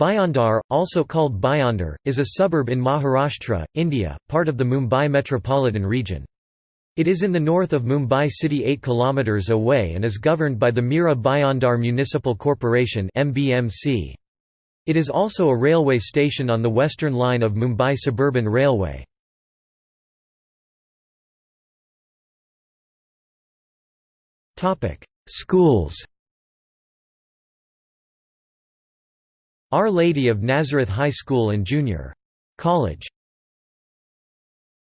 Bhayandar, also called Bhayandar, is a suburb in Maharashtra, India, part of the Mumbai metropolitan region. It is in the north of Mumbai city 8 km away and is governed by the Mira Bhayandar Municipal Corporation It is also a railway station on the western line of Mumbai Suburban Railway. Schools Our Lady of Nazareth High School and Junior College